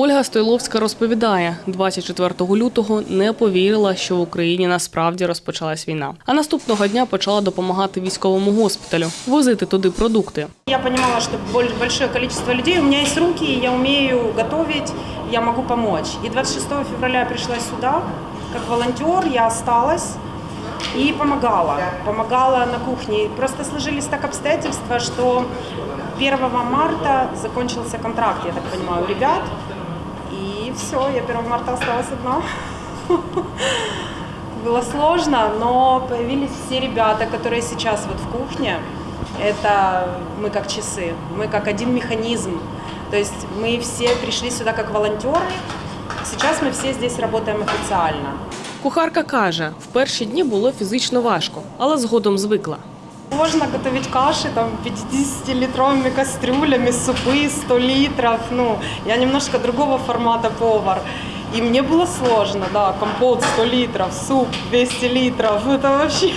Ольга Стойловська розповідає, 24 лютого не повірила, що в Україні насправді розпочалась війна. А наступного дня почала допомагати військовому госпіталю, возити туди продукти. Я что боль- большое количество людей, у меня есть руки, я умею готовить, я могу помочь. И 26 февраля я пришла сюда, как волонтер, я осталась и помогала. Помогала на кухне. Просто сложились так обстоятельства, что 1 марта закончился контракт, я так понимаю, у ребят И все, я 1 марта осталась одна. Было сложно, но появились все ребята, которые сейчас вот в кухне. Это мы как часы, мы как один механизм. То есть мы все пришли сюда как волонтеры. Сейчас мы все здесь работаем официально. Кухарка каже, в перші дні було фізично важко, але згодом звикла. Можно готовить каши там 50-литровыми кастрюлями, супы 100 литров. Ну, я немножко другого формата повар. И мне было сложно, да, компот 100 литров, суп 200 литров, это вообще...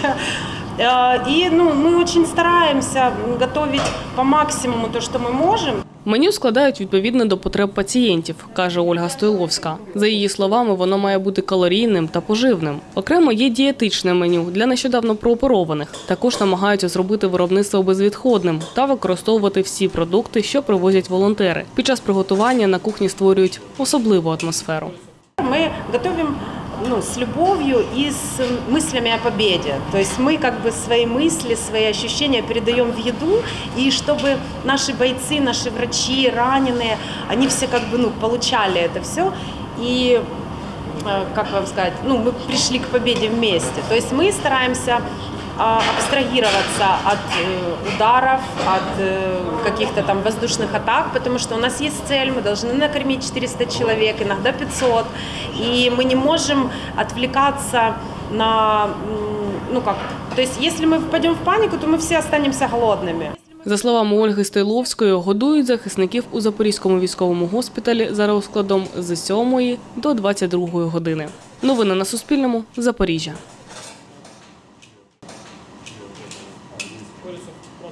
Э, И ну, мы очень стараемся готовить по максимуму то, что мы можем. Меню складають відповідно до потреб пацієнтів, каже Ольга Стойловська. За її словами, воно має бути калорійним та поживним. Окремо є дієтичне меню для нещодавно прооперованих. Також намагаються зробити виробництво безвідходним та використовувати всі продукти, що привозять волонтери. Під час приготування на кухні створюють особливу атмосферу. Мы готовим ну, с любовью и с мыслями о победе. То есть мы как бы свои мысли, свои ощущения передаем в еду, и чтобы наши бойцы, наши врачи, раненые, они все как бы ну, получали это все. И э, как вам сказать, ну, мы пришли к победе вместе. То есть мы стараемся абстрагироваться от э, ударов, от э, каких-то там воздушных атак, потому что у нас есть цель, мы должны накормить 400 человек, иногда 500, и мы не можем отвлекаться на, м, ну как, то есть если мы впадем в панику, то мы все останемся голодными. За словами Ольги Стойловської, годують захисників у Запорізькому військовому госпіталі за розкладом з 7 до 22 години. Новини на Суспільному. Запоріжжя. Coração. Pronto.